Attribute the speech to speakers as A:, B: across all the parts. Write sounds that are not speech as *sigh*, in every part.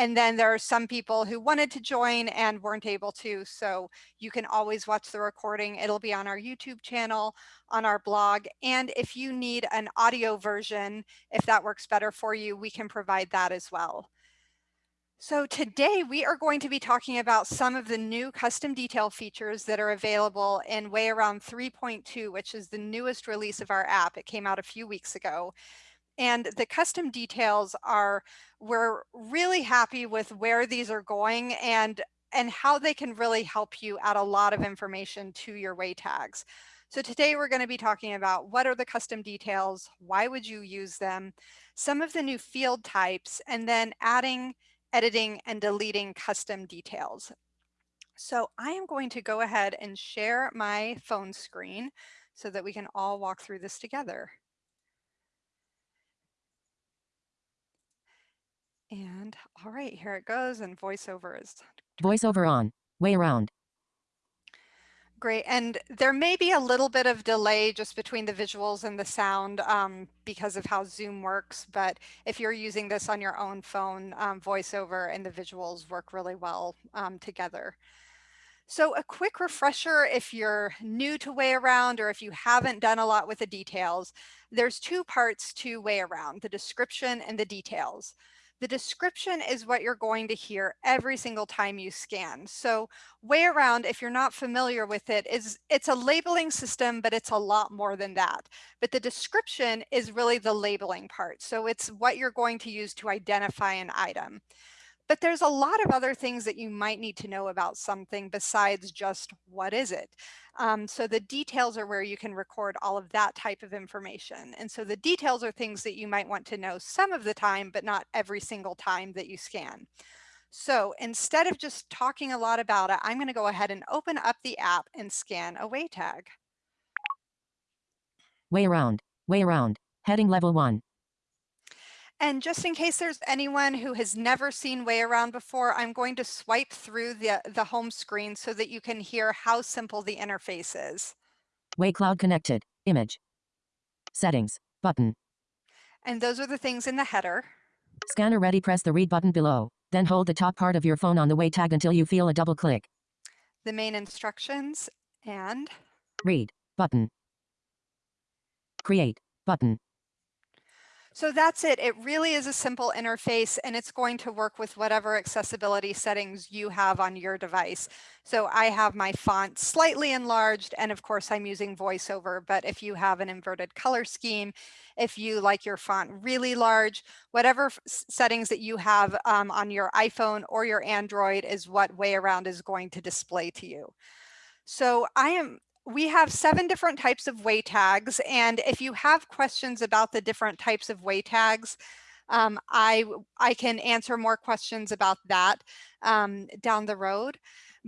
A: And then there are some people who wanted to join and weren't able to. So you can always watch the recording. It'll be on our YouTube channel, on our blog. And if you need an audio version, if that works better for you, we can provide that as well. So today we are going to be talking about some of the new custom detail features that are available in Way Around 3.2, which is the newest release of our app. It came out a few weeks ago. And the custom details are, we're really happy with where these are going and, and how they can really help you add a lot of information to your way tags. So today we're going to be talking about what are the custom details, why would you use them, some of the new field types, and then adding editing and deleting custom details. So I am going to go ahead and share my phone screen so that we can all walk through this together. And all right, here it goes and voiceover is.
B: Voiceover on, way around.
A: Great. And there may be a little bit of delay just between the visuals and the sound um, because of how Zoom works. But if you're using this on your own phone, um, voiceover and the visuals work really well um, together. So a quick refresher if you're new to Way Around or if you haven't done a lot with the details, there's two parts to Way Around, the description and the details. The description is what you're going to hear every single time you scan. So way around, if you're not familiar with it, is it's a labeling system, but it's a lot more than that. But the description is really the labeling part. So it's what you're going to use to identify an item. But there's a lot of other things that you might need to know about something besides just what is it. Um, so the details are where you can record all of that type of information. And so the details are things that you might want to know some of the time, but not every single time that you scan. So instead of just talking a lot about it, I'm going to go ahead and open up the app and scan a way tag.
B: Way around, way around, heading level one.
A: And just in case there's anyone who has never seen Way Around before, I'm going to swipe through the, the home screen so that you can hear how simple the interface is.
B: Way Cloud connected, image, settings, button.
A: And those are the things in the header.
B: Scanner ready, press the read button below. Then hold the top part of your phone on the way tag until you feel a double click.
A: The main instructions and
B: read button. Create button.
A: So that's it. It really is a simple interface and it's going to work with whatever accessibility settings you have on your device. So I have my font slightly enlarged and of course I'm using voiceover, but if you have an inverted color scheme, if you like your font really large, whatever settings that you have um, on your iPhone or your Android is what Way Around is going to display to you. So I am we have seven different types of way tags. And if you have questions about the different types of way tags, um, I, I can answer more questions about that um, down the road.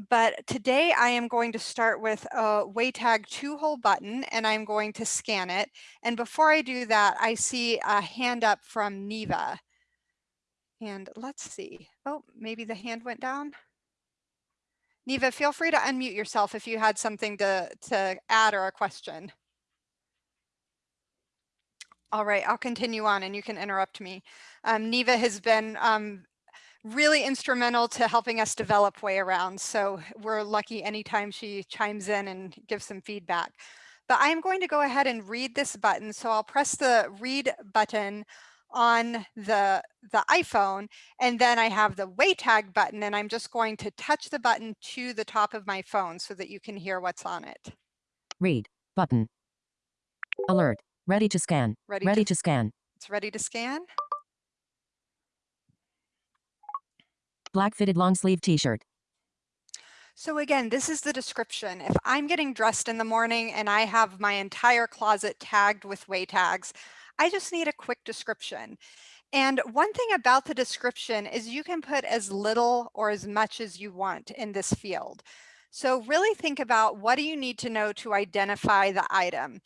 A: But today I am going to start with a way tag two hole button and I'm going to scan it. And before I do that, I see a hand up from Neva. And let's see. Oh, maybe the hand went down. Neva, feel free to unmute yourself if you had something to, to add or a question. All right, I'll continue on and you can interrupt me. Um, Neva has been um, really instrumental to helping us develop Way Around. So we're lucky anytime she chimes in and gives some feedback. But I'm going to go ahead and read this button. So I'll press the read button on the, the iPhone. And then I have the way tag button and I'm just going to touch the button to the top of my phone so that you can hear what's on it.
B: Read button. Alert. Ready to scan. Ready, ready to, to scan.
A: It's ready to scan.
B: Black fitted long sleeve t-shirt.
A: So again, this is the description. If I'm getting dressed in the morning and I have my entire closet tagged with way tags, I just need a quick description. And one thing about the description is you can put as little or as much as you want in this field. So really think about what do you need to know to identify the item.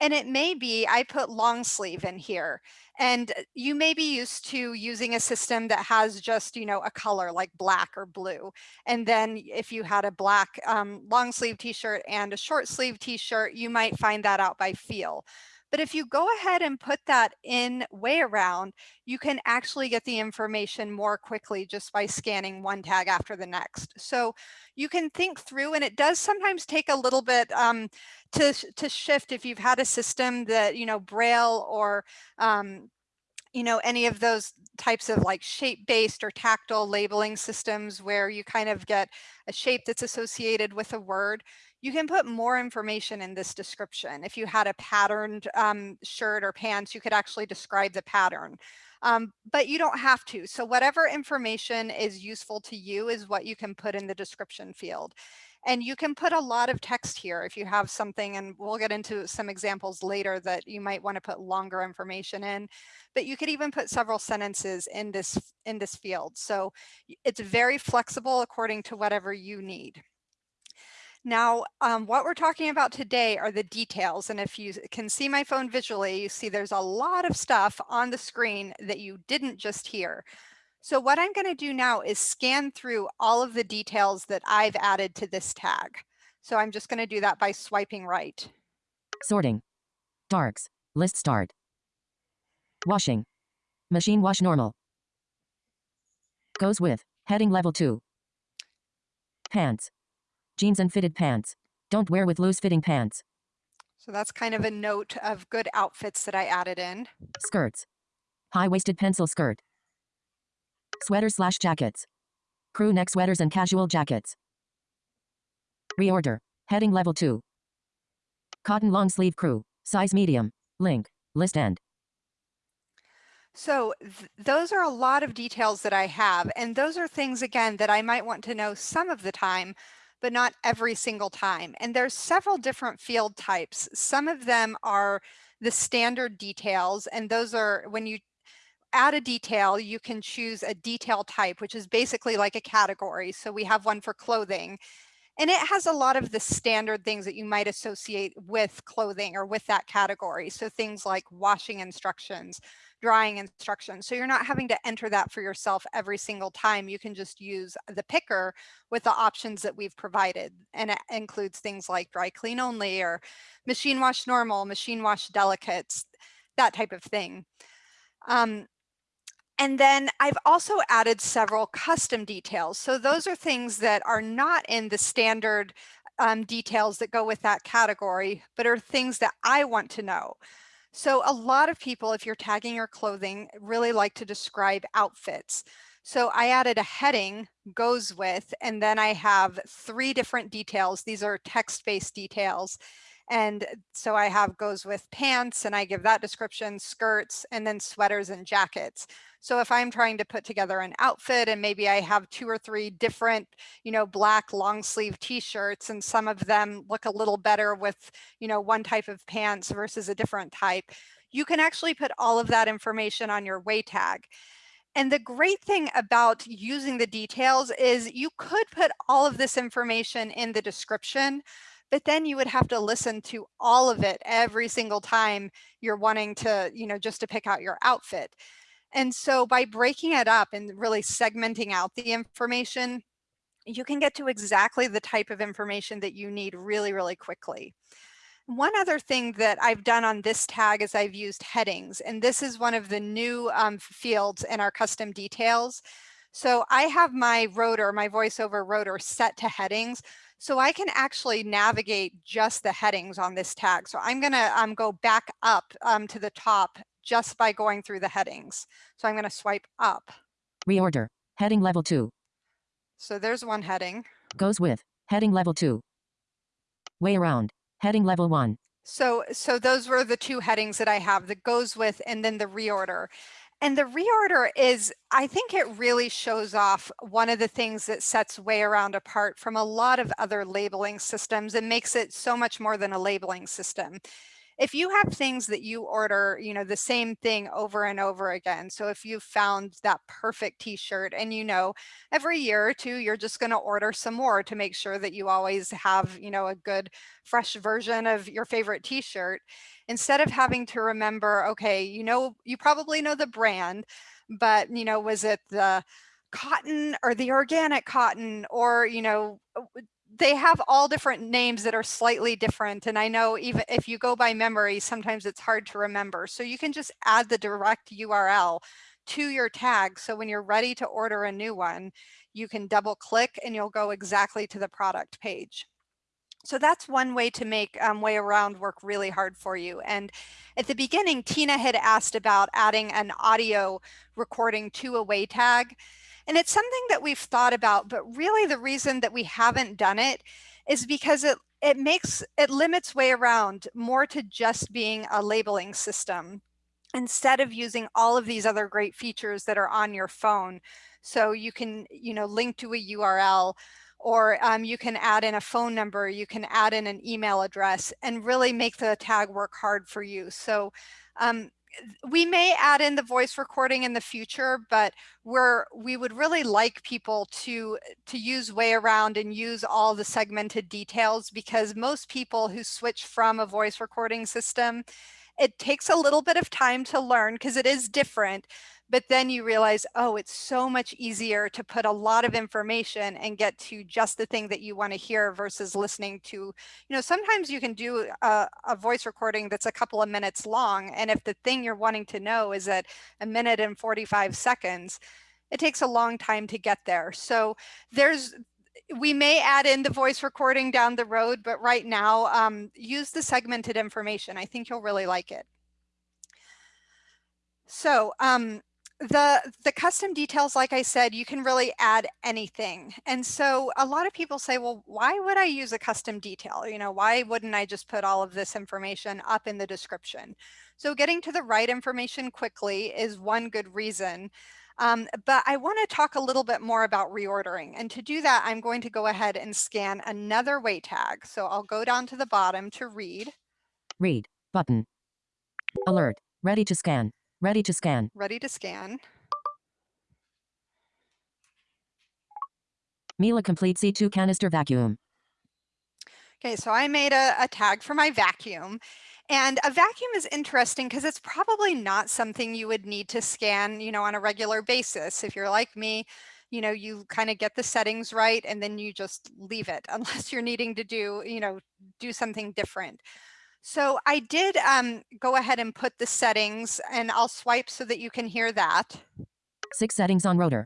A: And it may be, I put long sleeve in here and you may be used to using a system that has just, you know, a color like black or blue. And then if you had a black um, long sleeve t-shirt and a short sleeve t-shirt, you might find that out by feel. But if you go ahead and put that in way around, you can actually get the information more quickly just by scanning one tag after the next. So you can think through, and it does sometimes take a little bit um, to, to shift if you've had a system that, you know, Braille or um, you know, any of those types of like shape-based or tactile labeling systems where you kind of get a shape that's associated with a word, you can put more information in this description. If you had a patterned um, shirt or pants, you could actually describe the pattern. Um, but you don't have to. So whatever information is useful to you is what you can put in the description field. And you can put a lot of text here if you have something, and we'll get into some examples later that you might want to put longer information in, but you could even put several sentences in this, in this field. So it's very flexible according to whatever you need. Now, um, what we're talking about today are the details. And if you can see my phone visually, you see there's a lot of stuff on the screen that you didn't just hear. So what I'm gonna do now is scan through all of the details that I've added to this tag. So I'm just gonna do that by swiping right.
B: Sorting. Darks. List start. Washing. Machine wash normal. Goes with. Heading level 2. Pants. Jeans and fitted pants. Don't wear with loose fitting pants.
A: So that's kind of a note of good outfits that I added in.
B: Skirts. High-waisted pencil skirt. Sweaters slash jackets. Crew neck sweaters and casual jackets. Reorder. Heading level 2. Cotton long sleeve crew. Size medium. Link. List end.
A: So th those are a lot of details that I have. And those are things, again, that I might want to know some of the time, but not every single time. And there's several different field types. Some of them are the standard details. And those are when you add a detail, you can choose a detail type, which is basically like a category. So we have one for clothing. And it has a lot of the standard things that you might associate with clothing or with that category. So things like washing instructions, drying instructions. So you're not having to enter that for yourself every single time. You can just use the picker with the options that we've provided. And it includes things like dry clean only or machine wash normal, machine wash delicates, that type of thing. Um, and then I've also added several custom details. So those are things that are not in the standard um, details that go with that category, but are things that I want to know. So a lot of people, if you're tagging your clothing, really like to describe outfits. So I added a heading goes with, and then I have three different details. These are text-based details. And so I have goes with pants and I give that description, skirts, and then sweaters and jackets. So if I'm trying to put together an outfit and maybe I have two or three different, you know, black long sleeve t-shirts and some of them look a little better with, you know, one type of pants versus a different type, you can actually put all of that information on your way tag. And the great thing about using the details is you could put all of this information in the description, but then you would have to listen to all of it every single time you're wanting to, you know, just to pick out your outfit. And so by breaking it up and really segmenting out the information, you can get to exactly the type of information that you need really, really quickly. One other thing that I've done on this tag is I've used headings, and this is one of the new um, fields in our custom details. So I have my rotor, my voiceover rotor set to headings. So I can actually navigate just the headings on this tag. So I'm gonna um, go back up um, to the top just by going through the headings. So I'm gonna swipe up.
B: Reorder. Heading level 2.
A: So there's one heading.
B: Goes with. Heading level 2. Way around. Heading level 1.
A: So, so those were the two headings that I have, the goes with and then the reorder. And the reorder is, I think it really shows off one of the things that sets Way Around apart from a lot of other labeling systems and makes it so much more than a labeling system if you have things that you order, you know, the same thing over and over again. So if you found that perfect t-shirt and you know, every year or two, you're just going to order some more to make sure that you always have, you know, a good fresh version of your favorite t-shirt instead of having to remember, okay, you know, you probably know the brand, but you know, was it the cotton or the organic cotton or, you know, uh, they have all different names that are slightly different. And I know even if you go by memory, sometimes it's hard to remember. So you can just add the direct URL to your tag. So when you're ready to order a new one, you can double click and you'll go exactly to the product page. So that's one way to make um, way around work really hard for you. And at the beginning, Tina had asked about adding an audio recording to a way tag. And it's something that we've thought about, but really the reason that we haven't done it is because it, it makes, it limits way around more to just being a labeling system instead of using all of these other great features that are on your phone. So you can, you know, link to a URL or um, you can add in a phone number, you can add in an email address and really make the tag work hard for you. So um, we may add in the voice recording in the future, but we're we would really like people to to use way around and use all the segmented details because most people who switch from a voice recording system, it takes a little bit of time to learn because it is different, but then you realize, oh, it's so much easier to put a lot of information and get to just the thing that you want to hear versus listening to, you know, sometimes you can do a, a, voice recording that's a couple of minutes long. And if the thing you're wanting to know is at a minute and 45 seconds, it takes a long time to get there. So there's, we may add in the voice recording down the road, but right now um, use the segmented information. I think you'll really like it. So um, the the custom details like i said you can really add anything and so a lot of people say well why would i use a custom detail you know why wouldn't i just put all of this information up in the description so getting to the right information quickly is one good reason um, but I want to talk a little bit more about reordering. And to do that, I'm going to go ahead and scan another way tag. So I'll go down to the bottom to read.
B: Read button. Alert. Ready to scan. Ready to scan.
A: Ready to scan.
B: Miele Complete C2 Canister Vacuum.
A: Okay, so I made a, a tag for my vacuum. And a vacuum is interesting because it's probably not something you would need to scan, you know, on a regular basis. If you're like me, you know, you kind of get the settings right and then you just leave it *laughs* unless you're needing to do, you know, do something different. So I did um, go ahead and put the settings and I'll swipe so that you can hear that.
B: Six settings on rotor.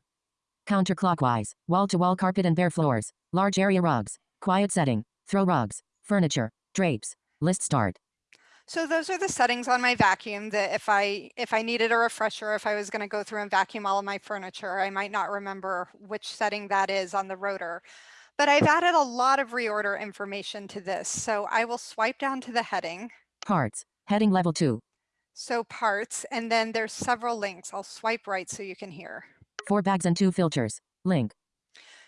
B: Counterclockwise, wall-to-wall -wall carpet and bare floors, large area rugs, quiet setting, throw rugs, furniture, drapes, list start.
A: So those are the settings on my vacuum that if I if I needed a refresher, if I was going to go through and vacuum all of my furniture, I might not remember which setting that is on the rotor. But I've added a lot of reorder information to this. So I will swipe down to the heading.
B: Parts, heading level two.
A: So parts, and then there's several links. I'll swipe right so you can hear.
B: Four bags and two filters. Link.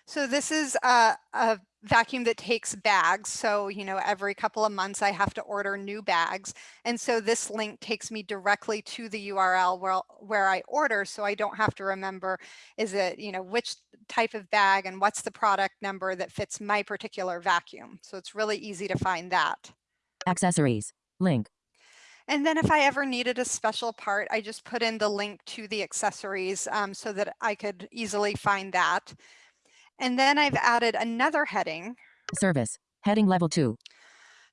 A: So this is uh, a, a vacuum that takes bags. So, you know, every couple of months I have to order new bags. And so this link takes me directly to the URL where, where I order. So I don't have to remember, is it, you know, which type of bag and what's the product number that fits my particular vacuum. So it's really easy to find that.
B: Accessories, link.
A: And then if I ever needed a special part, I just put in the link to the accessories um, so that I could easily find that. And then I've added another heading.
B: Service, heading level two.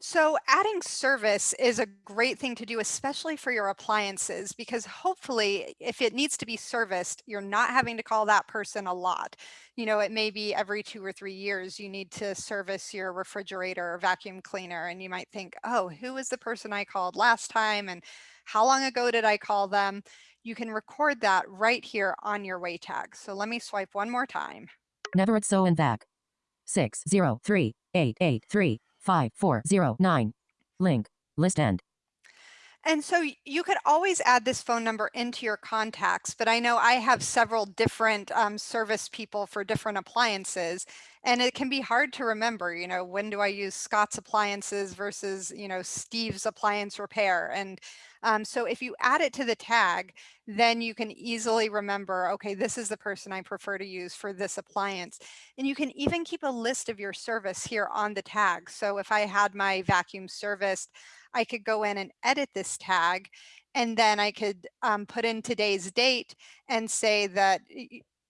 A: So adding service is a great thing to do, especially for your appliances, because hopefully if it needs to be serviced, you're not having to call that person a lot. You know, it may be every two or three years you need to service your refrigerator or vacuum cleaner. And you might think, oh, who was the person I called last time? And how long ago did I call them? You can record that right here on your way tag. So let me swipe one more time.
B: Never at so and vac. 603 5409. Link. List end.
A: And so you could always add this phone number into your contacts, but I know I have several different um, service people for different appliances, and it can be hard to remember, you know, when do I use Scott's appliances versus, you know, Steve's appliance repair. And um, so if you add it to the tag, then you can easily remember, okay, this is the person I prefer to use for this appliance. And you can even keep a list of your service here on the tag. So if I had my vacuum serviced, I could go in and edit this tag and then I could um, put in today's date and say that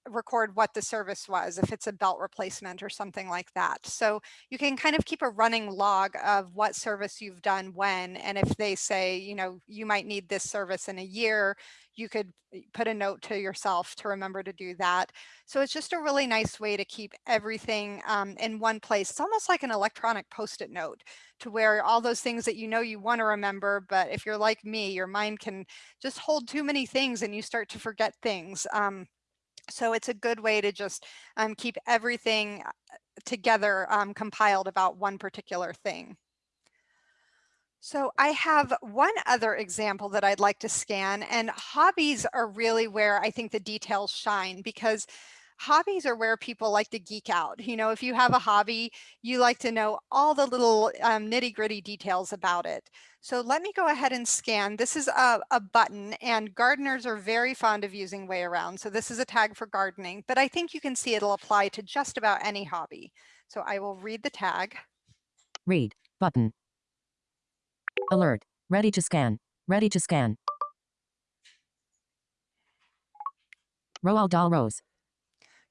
A: record what the service was, if it's a belt replacement or something like that. So you can kind of keep a running log of what service you've done when, and if they say, you know, you might need this service in a year, you could eh, put a note to yourself to remember to do that. So it's just a really nice way to keep everything um, in one place. It's almost like an electronic post-it note to where all those things that you know you want to remember, but if you're like me, your mind can just hold too many things and you start to forget things. Um, so it's a good way to just um, keep everything uh, together um, compiled about one particular thing. So I have one other example that I'd like to scan and hobbies are really where I think the details shine because hobbies are where people like to geek out. You know, if you have a hobby, you like to know all the little um, nitty gritty details about it. So let me go ahead and scan. This is a, a button and gardeners are very fond of using way around. So this is a tag for gardening, but I think you can see it'll apply to just about any hobby. So I will read the tag.
B: Read button. Alert. Ready to scan. Ready to scan. Roald Dahl Rose.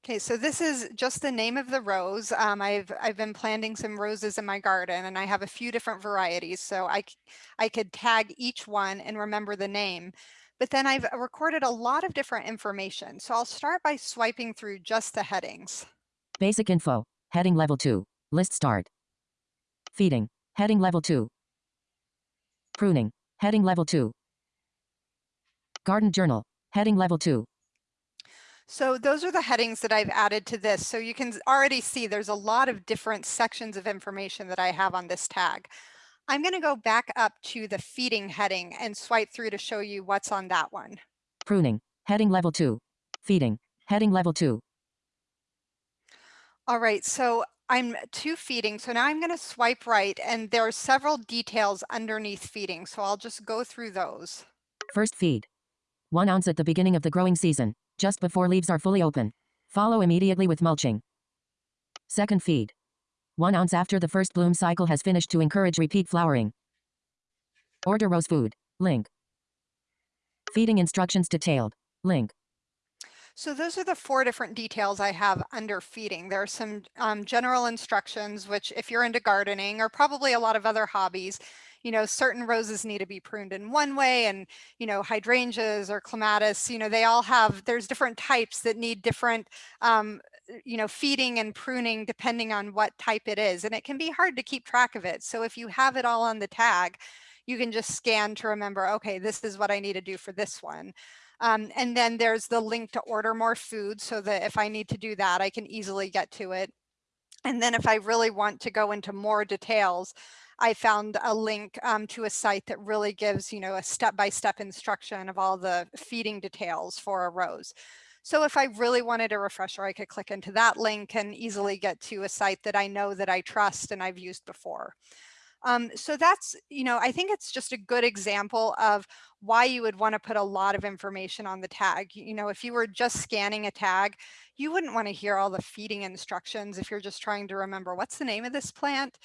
A: Okay, so this is just the name of the rose. Um, I've I've been planting some roses in my garden and I have a few different varieties. So I, I could tag each one and remember the name. But then I've recorded a lot of different information. So I'll start by swiping through just the headings.
B: Basic info. Heading level 2. List start. Feeding. Heading level 2. Pruning. Heading level 2. Garden journal. Heading level 2.
A: So those are the headings that I've added to this. So you can already see there's a lot of different sections of information that I have on this tag. I'm going to go back up to the feeding heading and swipe through to show you what's on that one.
B: Pruning, heading level 2. Feeding, heading level 2.
A: All right, so I'm to feeding. So now I'm going to swipe right and there are several details underneath feeding. So I'll just go through those.
B: First feed. One ounce at the beginning of the growing season just before leaves are fully open. Follow immediately with mulching. Second feed. 1 ounce after the first bloom cycle has finished to encourage repeat flowering. Order rose food. Link. Feeding instructions detailed. Link.
A: So those are the four different details I have under feeding. There are some um, general instructions, which if you're into gardening or probably a lot of other hobbies, you know, certain roses need to be pruned in one way and, you know, hydrangeas or clematis, you know, they all have, there's different types that need different, um, you know, feeding and pruning depending on what type it is. And it can be hard to keep track of it. So if you have it all on the tag, you can just scan to remember, okay, this is what I need to do for this one. Um, and then there's the link to order more food so that if I need to do that, I can easily get to it. And then if I really want to go into more details, I found a link um, to a site that really gives, you know, a step-by-step -step instruction of all the feeding details for a rose. So if I really wanted a refresher, I could click into that link and easily get to a site that I know that I trust and I've used before. Um, so that's, you know, I think it's just a good example of why you would want to put a lot of information on the tag. You know, if you were just scanning a tag, you wouldn't want to hear all the feeding instructions if you're just trying to remember what's the name of this plant.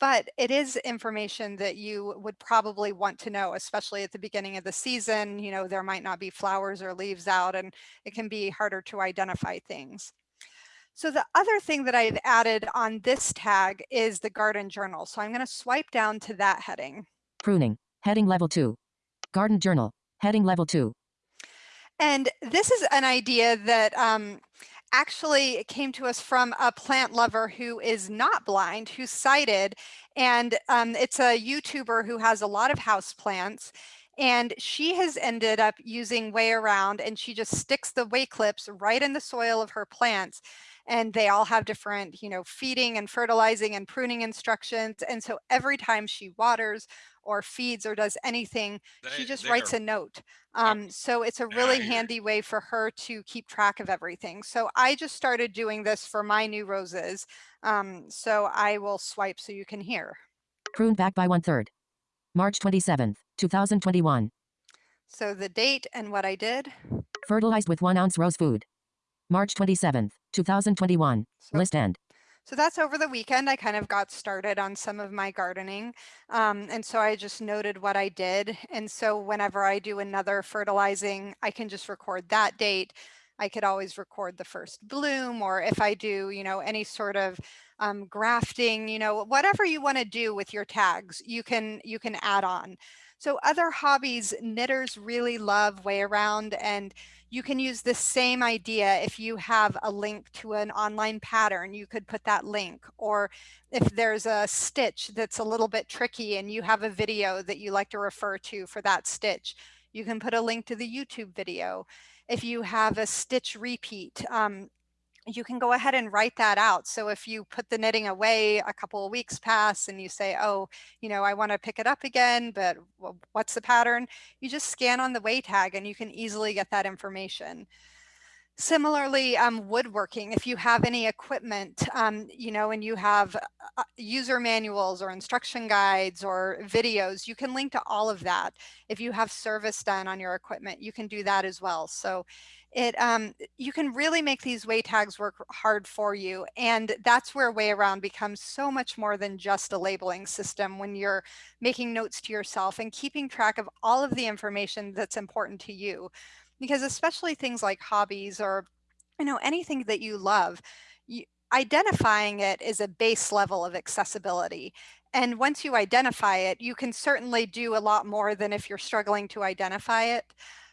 A: But it is information that you would probably want to know, especially at the beginning of the season. You know, there might not be flowers or leaves out and it can be harder to identify things. So the other thing that I've added on this tag is the garden journal. So I'm going to swipe down to that heading.
B: Pruning, heading level two. Garden journal, heading level two.
A: And this is an idea that um, actually came to us from a plant lover who is not blind, who's sighted. And um, it's a YouTuber who has a lot of house plants. And she has ended up using way around and she just sticks the way clips right in the soil of her plants and they all have different, you know, feeding and fertilizing and pruning instructions. And so every time she waters or feeds or does anything,
C: They
A: she just writes
C: are
A: a note. Um, so it's a really
C: hear
A: handy way for her to keep track of everything. So I just started doing this for my new roses. Um, so I will swipe so you can hear.
B: Pruned back by one third. March 27th, 2021.
A: So the date and what I did.
B: Fertilized with one ounce rose food. March 27th, 2021.
A: So
B: List end.
A: So that's over the weekend. I kind of got started on some of my gardening. Um, and so I just noted what I did. And so whenever I do another fertilizing, I can just record that date, I could always record the first bloom or if I do, you know, any sort of um, grafting, you know, whatever you want to do with your tags, you can you can add on. So other hobbies, knitters really love way around and you can use the same idea if you have a link to an online pattern, you could put that link. Or if there's a stitch that's a little bit tricky and you have a video that you like to refer to for that stitch, you can put a link to the YouTube video. If you have a stitch repeat, um, you can go ahead and write that out. So if you put the knitting away, a couple of weeks pass and you say, oh, you know, I want to pick it up again, but what's the pattern? You just scan on the way tag and you can easily get that information. Similarly, um, woodworking, if you have any equipment, um, you know, and you have uh, user manuals or instruction guides or videos, you can link to all of that. If you have service done on your equipment, you can do that as well. So it um, you can really make these way tags work hard for you. And that's where way around becomes so much more than just a labeling system when you're making notes to yourself and keeping track of all of the information that's important to you because especially things like hobbies or you know anything that you love you, identifying it is a base level of accessibility. And once you identify it you can certainly do a lot more than if you're struggling to identify it.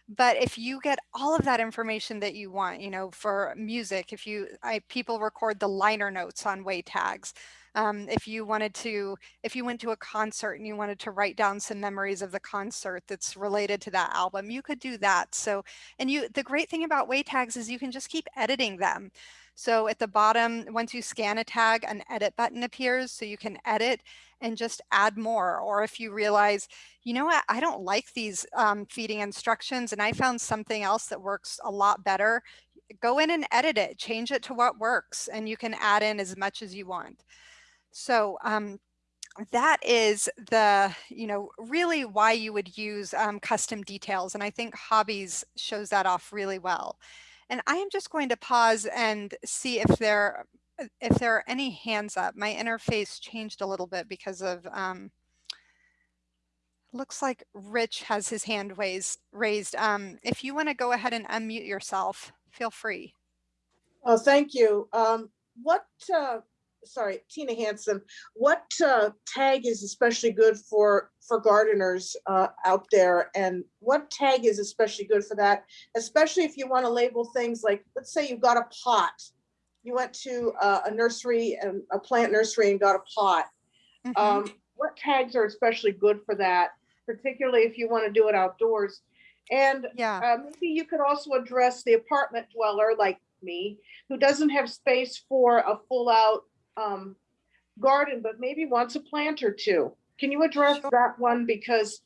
A: But if you get all of that information that you want you know for music if you I, people record the liner notes on way tags um, if you wanted to, if you went to a concert and you wanted to write down some memories of the concert that's related to that album, you could do that. So, and you, the great thing about way tags is you can just keep editing them. So at the bottom, once you scan a tag, an edit button appears so you can edit and just add more. Or if you realize, you know what, I don't like these um, feeding instructions and I found something else that works a lot better, go in and edit it, change it to what works, and you can add in as much as you want. So um, that is the, you know, really why you would use um, custom details. And I think hobbies shows that off really well. And I am just going to pause and see if there uh, if there are any hands up. My interface changed a little bit because of, um, looks like Rich has his hand raised. raised. Um, if you want to go ahead and unmute yourself, feel free.
C: Oh, thank you. Um, what uh, sorry, Tina Hansen, what uh, tag is especially good for for gardeners uh, out there, and what tag is especially good for that? Especially if you want to label things like, let's say you've got a pot, you went to uh, a nursery and a plant nursery and got a pot. Mm -hmm. um, what tags are especially good for that, particularly if you want to do it outdoors? And yeah, uh, maybe you could also address the apartment dweller like me who doesn't have space for a full out um, garden, but maybe wants a plant or two. Can you address sure. that one? Because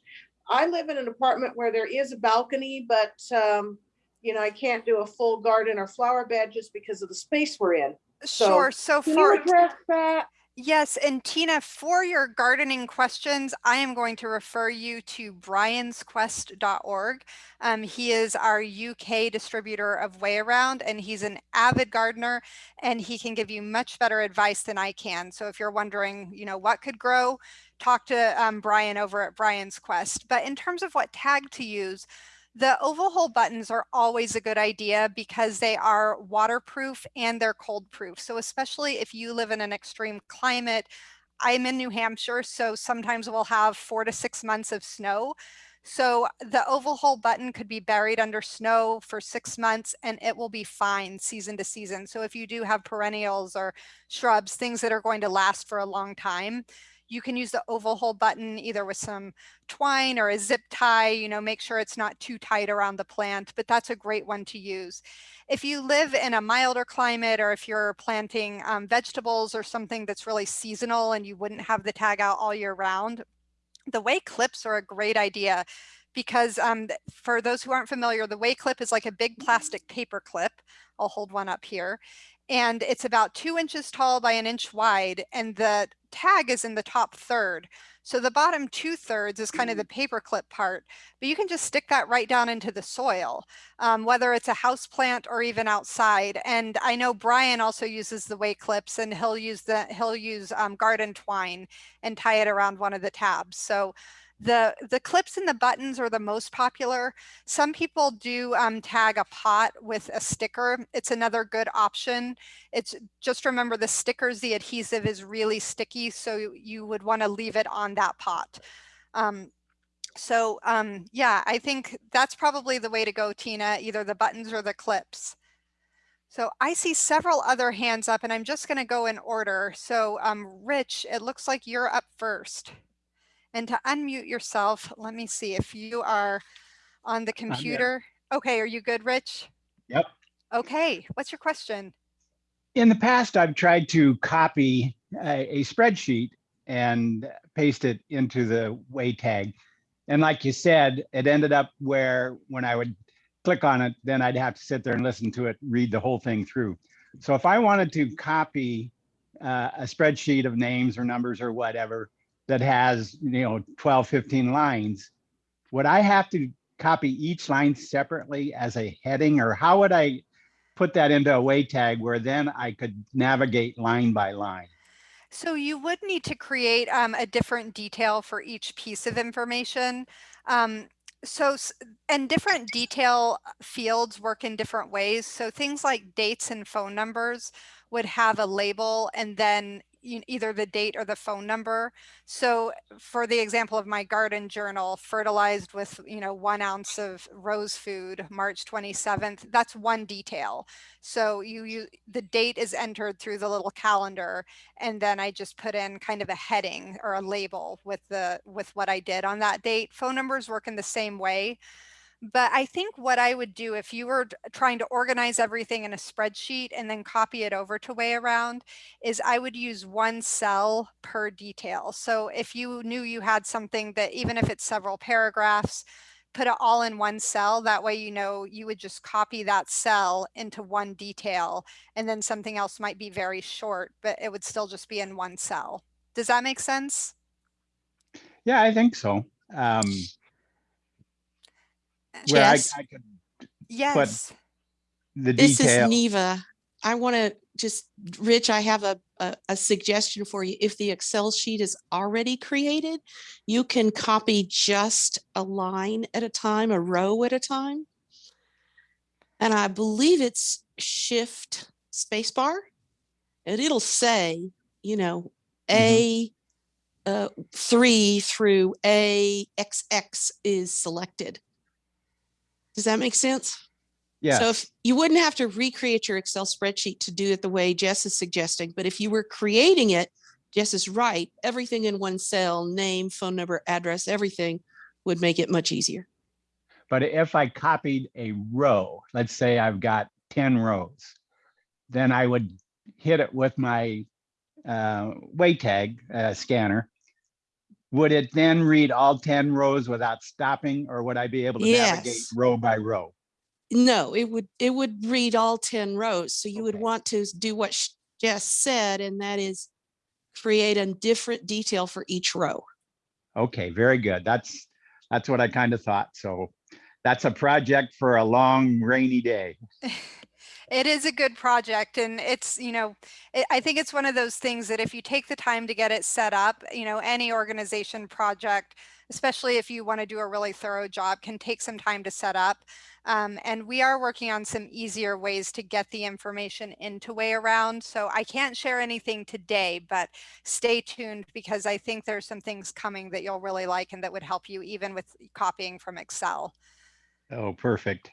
C: I live in an apartment where there is a balcony, but um, you know, I can't do a full garden or flower bed just because of the space we're in.
A: So sure. So for address that? Yes, and Tina, for your gardening questions, I am going to refer you to briansquest.org. Um, he is our UK distributor of Way Around, and he's an avid gardener, and he can give you much better advice than I can. So if you're wondering, you know, what could grow, talk to um, Brian over at Brian's Quest. But in terms of what tag to use, the oval hole buttons are always a good idea because they are waterproof and they're cold proof. So especially if you live in an extreme climate, I'm in New Hampshire, so sometimes we'll have four to six months of snow. So the oval hole button could be buried under snow for six months and it will be fine season to season. So if you do have perennials or shrubs, things that are going to last for a long time, you can use the oval hole button either with some twine or a zip tie, you know, make sure it's not too tight around the plant, but that's a great one to use. If you live in a milder climate or if you're planting um, vegetables or something that's really seasonal and you wouldn't have the tag out all year round, the way clips are a great idea because um, for those who aren't familiar, the way clip is like a big plastic paper clip. I'll hold one up here and it's about two inches tall by an inch wide and the tag is in the top third. So the bottom two thirds is kind of the mm. paper clip part, but you can just stick that right down into the soil, um, whether it's a house plant or even outside. And I know Brian also uses the way clips and he'll use the he'll use um, garden twine and tie it around one of the tabs. So The, the clips and the buttons are the most popular. Some people do um, tag a pot with a sticker. It's another good option. It's just remember the stickers, the adhesive is really sticky. So you, would want to leave it on that pot. Um, so um, yeah, I think that's probably the way to go, Tina, either the buttons or the clips. So I see several other hands up and I'm just going to go in order. So um, Rich, it looks like you're up first. And to unmute yourself, let me see if you are on the computer. Okay, are you good, Rich?
D: Yep.
A: Okay, what's your question?
D: In the past, I've tried to copy a, a spreadsheet and paste it into the way tag. And like you said, it ended up where when I would click on it, then I'd have to sit there and listen to it, read the whole thing through. So if I wanted to copy uh, a spreadsheet of names or numbers or whatever that has, you know, 12, 15 lines, would I have to copy each line separately as a heading or how would I put that into a way tag where then I could navigate line by line?
A: So you would need to create um, a different detail for each piece of information. Um, so, and different detail fields work in different ways. So things like dates and phone numbers would have a label and then either the date or the phone number. So for the example of my garden journal, fertilized with, you know, one ounce of rose food, March 27th, that's one detail. So you, you, the date is entered through the little calendar and then I just put in kind of a heading or a label with the, with what I did on that date. Phone numbers work in the same way. But I think what I would do if you were trying to organize everything in a spreadsheet and then copy it over to way around is I would use one cell per detail. So if you knew you had something that even if it's several paragraphs, put it all in one cell. That way, you know, you would just copy that cell into one detail and then something else might be very short, but it would still just be in one cell. Does that make sense?
D: Yeah, I think so. Um, where I, I could,
A: Yes.
D: the
E: this is Neva. I want to just, Rich, I have a, a, a suggestion for you. If the Excel sheet is already created, you can copy just a line at a time, a row at a time. And I believe it's shift spacebar. And it'll say, you know, A uh, three through A XX is selected. Does that make sense?
D: yeah,
E: So if you wouldn't have to recreate your Excel spreadsheet to do it the way Jess is suggesting, but if you were creating it, Jess is right, everything in one cell, name, phone number, address, everything would make it much easier.
D: but if I copied a row, let's say I've got ten rows, then I would hit it with my uh, way tag uh, scanner. Would it then read all ten rows without stopping, or would I be able to navigate row by row?
E: No, it would, it would read all 10 rows. So you would want to do what Jess said, and that is create a different detail for each row.
D: Okay, very good. That's, that's what I kind of thought. So that's a project for a long rainy day. *laughs*
A: It is a good project and it's, you know, it, I think it's one of those things that if you take the time to get it set up, you know, any organization project, especially if you want to do a really thorough job, can take some time to set up. Um, and we are working on some easier ways to get the information into way around. So I can't share anything today, but stay tuned because I think there's some things coming that you'll really like and that would help you even with copying from Excel.
D: Oh, perfect.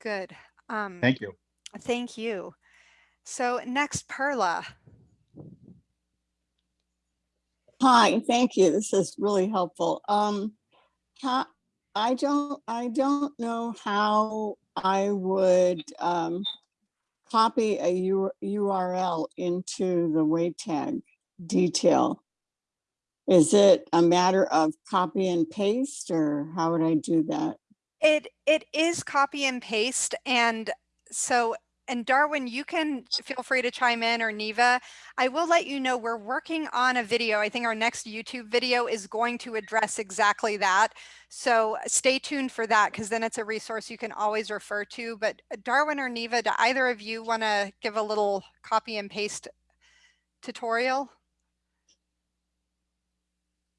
A: Good. Um,
D: Thank you.
A: Thank you. So next, Perla.
F: Hi, thank you. This is really helpful. Um, how, I don't, I don't know how I would, um, copy a U- URL into the way tag detail. Is it a matter of copy and paste or how would I do that?
A: It it is copy and paste, and so and Darwin, you can feel free to chime in or Neva. I will let you know we're working on a video. I think our next YouTube video is going to address exactly that. So stay tuned for that because then it's a resource you can always refer to. But uh, Darwin or Neva, do either of you want to give a little copy and paste tutorial?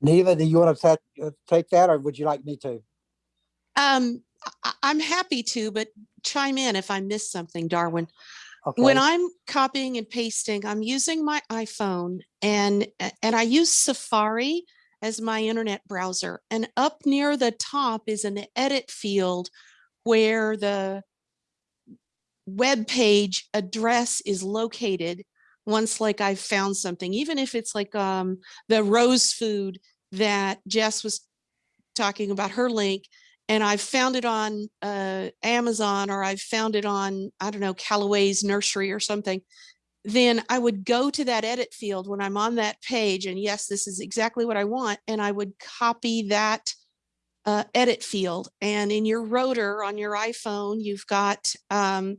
G: Neva, do you want to take that or would you like me to?
E: Um, I, I'm happy to, but chime in if I miss something, Darwin. When I'm copying and pasting, I'm using my iPhone and, and I use Safari as my internet browser. And up near the top is an edit field where the web page address is located once like I've found something, even if it's like um, the rose food that Jess was talking about her link and I've found it on uh, Amazon or I've found it on, I don't know, Calloway's nursery or something, then I would go to that edit field when I'm on that page and yes, this is exactly what I want. And I would copy that uh, edit field. And in your rotor on your iPhone, you've got um,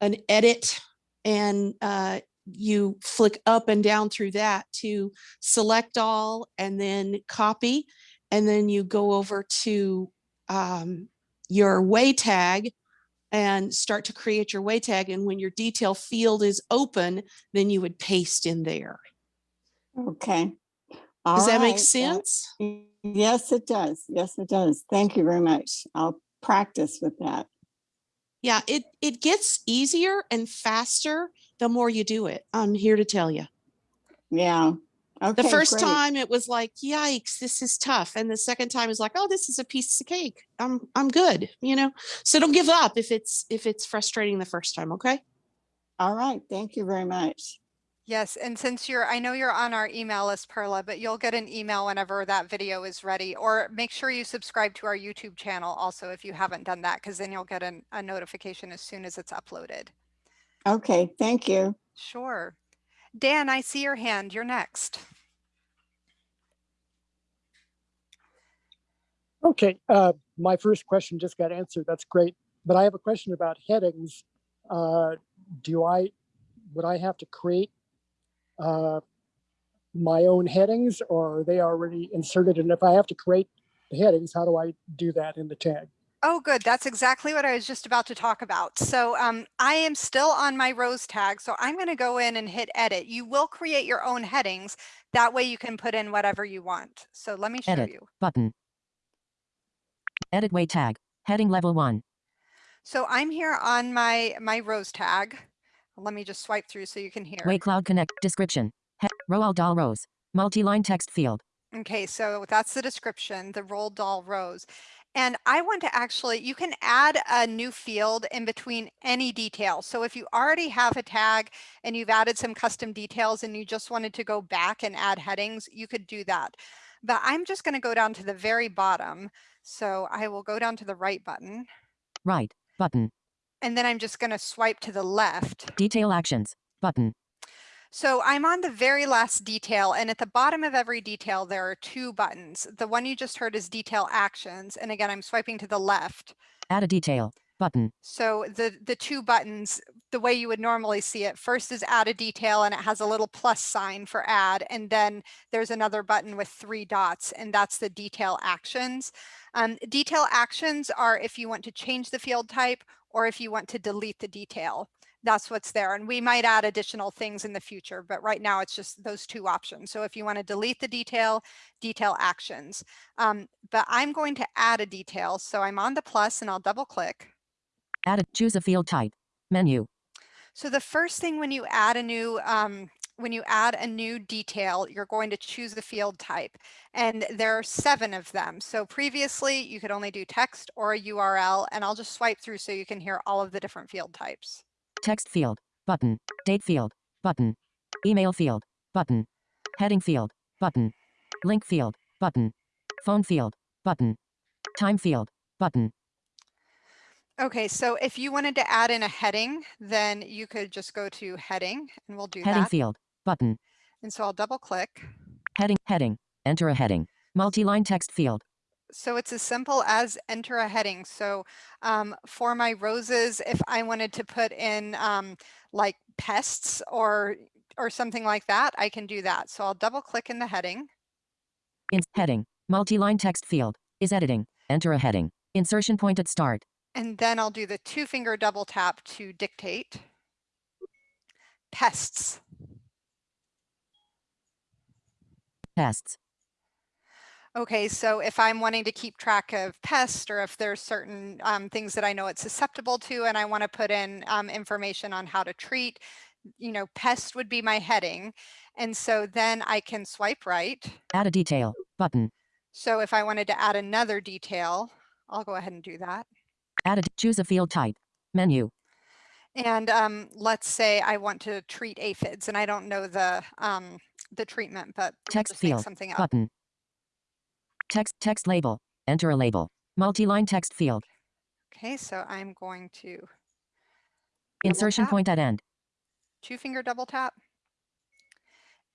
E: an edit and uh, you flick up and down through that to select all and then copy. And then you go over to um, your way tag and start to create your way tag. And when your detail field is open, then you would paste in there.
F: Okay.
E: Does that
F: All
E: make sense?
F: Yes, it does. Yes, it does. Thank you very much. I'll practice with that.
E: Yeah, it, it gets easier and faster the more you do it. I'm here to tell you.
F: Yeah. Okay.
E: The first
F: great.
E: time it was like, yikes, this is tough. And the second time is like, oh, this is a piece of cake. I'm, I'm good, you know? So don't give up if it's, if it's frustrating the first time, okay?
F: All right. Thank you very much.
A: Yes, and since you're, I know you're on our email list, Perla, but you'll get an email whenever that video is ready. Or make sure you subscribe to our YouTube channel also if you haven't done that, because then you'll get an, a notification as soon as it's uploaded.
F: Okay. Thank you.
A: Sure. Dan, I see your hand. You're next.
H: Okay, uh, my first question just got answered. That's great. But I have a question about headings. Uh, do I, would I have to create uh, my own headings or are they already inserted? And if I have to create the headings, how do I do that in the tag?
A: Oh, good. That's exactly what I was just about to talk about. So um, I am still on my rose tag. So I'm going to go in and hit edit. You will create your own headings. That way you can put in whatever you want. So let me show
B: Edit.
A: you.
B: Button. Edit way tag. Heading level 1.
A: So I'm here on my, my rose tag. Let me just swipe through so you can hear.
B: Way Cloud Connect. Description. He Roald Dahl rose. Multi-line text field.
A: Okay, so that's the description, the Roald Dahl rose. And I want to actually, you can add a new field in between any detail. So if you already have a tag and you've added some custom details and you just wanted to go back and add headings, you could do that. But I'm just going to go down to the very bottom. So I will go down to the right button
B: Right. Button.
A: and then I'm just going to swipe to the left.
B: Detail actions. Button.
A: So I'm on the very last detail and at the bottom of every detail, there are two buttons. The one you just heard is detail actions. And again, I'm swiping to the left.
B: Add a detail. Button.
A: So the, the two buttons, the way you would normally see it, first is add a detail and it has a little plus sign for add. And then there's another button with three dots and that's the detail actions. Um, detail actions are if you want to change the field type or if you want to delete the detail that's what's there. And we might add additional things in the future, but right now it's just those two options. So if you want to delete the detail, detail actions. Um, but I'm going to add a detail. So I'm on the plus and I'll double click.
B: Add a choose a field type. Menu.
A: So the first thing when you add a new um, when you add a new detail, you're going to choose the field type and there are seven of them. So previously you could only do text or a URL and I'll just swipe through so you can hear all of the different field types.
B: Text field. Button. Date field. Button. Email field. Button. Heading field. Button. Link field. Button. Phone field. Button. Time field. Button.
A: Okay, so if you wanted to add in a heading, then you could just go to heading and we'll do
B: Heading
A: that.
B: field. Button.
A: And so I'll double click.
B: Heading. Heading. Enter a heading. Multi-line text field.
A: So it's as simple as enter a heading. So um, for my roses, if I wanted to put in um, like pests or or something like that, I can do that. So I'll double click in the heading.
B: In heading. Multi-line text field. Is editing. Enter a heading. Insertion point at start.
A: And then I'll do the two finger double tap to dictate. Pests.
B: Pests.
A: Okay, so if I'm wanting to keep track of pests or if there's certain um, things that I know it's susceptible to and I want to put in um, information on how to treat, you know, pest would be my heading. And so then I can swipe right.
B: Add a detail button.
A: So if I wanted to add another detail, I'll go ahead and do that.
B: Add a choose a field type. Menu.
A: And um, let's say I want to treat aphids and I don't know the um, the treatment, but
B: Text field
A: something up.
B: button. Text text label. Enter a label. Multi-line text field.
A: Okay, so I'm going to
B: Insertion
A: tap,
B: point at end.
A: two finger double tap.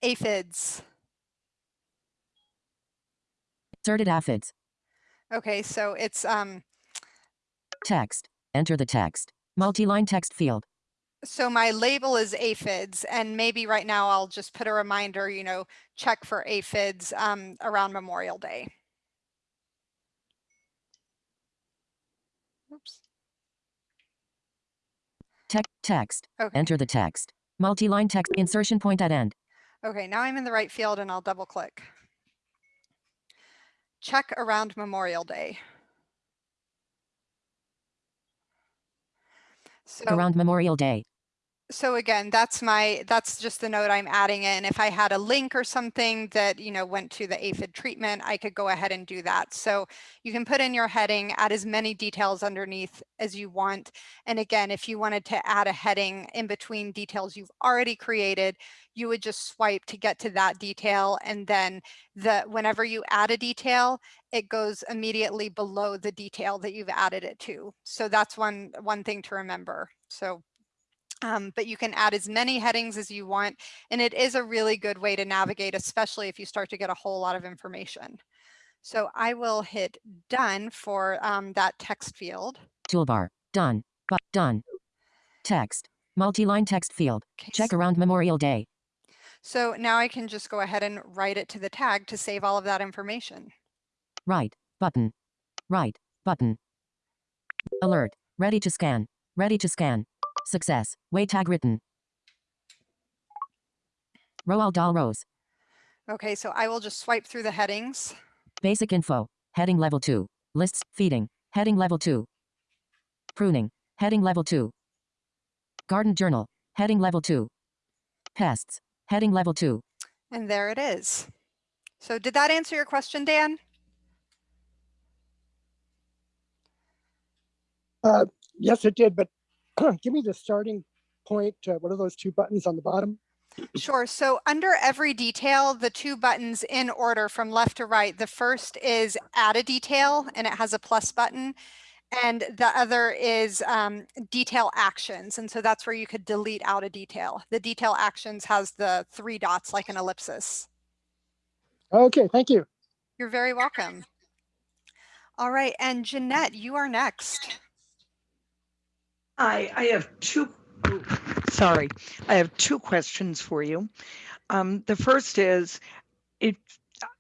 A: Aphids.
B: Inserted aphids.
A: Okay, so it's um
B: Text. Enter the text. Multi-line text field.
A: so my label is aphids and maybe right now I'll just put a reminder, you know, check for aphids um around Memorial Day. Oops.
B: Text text.
A: Okay.
B: Enter the text. Multi-line text. Insertion point at end.
A: Okay, now I'm in the right field and I'll double click. Check around Memorial Day. So,
B: Around Memorial Day.
A: So again, that's my, that's just the note I'm adding in. If I had a link or something that, you know, went to the aphid treatment, I could go ahead and do that. So you can put in your heading, add as many details underneath as you want. And again, if you wanted to add a heading in between details you've already created, you would just swipe to get to that detail. And then the, whenever you add a detail, it goes immediately below the detail that you've added it to. So that's one, one thing to remember. So um, but you can add as many headings as you want. And it is a really good way to navigate, especially if you start to get a whole lot of information. So I will hit done for um, that text field.
B: Toolbar. Done. But done. Text. Multi-line text field.
A: Okay,
B: Check around Memorial Day.
A: So now I can just go ahead and write it to the tag to save all of that information.
B: Write. Button. Write. Button. Alert. Ready to scan. Ready to scan. Success. Way tag written. Roald Dahl rose.
A: Okay, so I will just swipe through the headings.
B: Basic info. Heading level 2. Lists. Feeding. Heading level 2. Pruning. Heading level 2. Garden journal. Heading level 2. Pests. Heading level 2.
A: And there it is. So did that answer your question, Dan?
H: Uh, yes, it did, but *clears throat* give me the starting point. Uh, what are those two buttons on the bottom?
A: Sure. So under every detail, the two buttons in order from left to right, the first is add a detail and it has a plus button. And the other is um, detail actions. And so that's where you could delete out a detail. The detail actions has the three dots like an ellipsis.
H: Okay, thank you.
A: You're very welcome. All right. And Jeanette, you are next.
I: Hi, I have two, sorry, I have two questions for you. Um, the first is, it,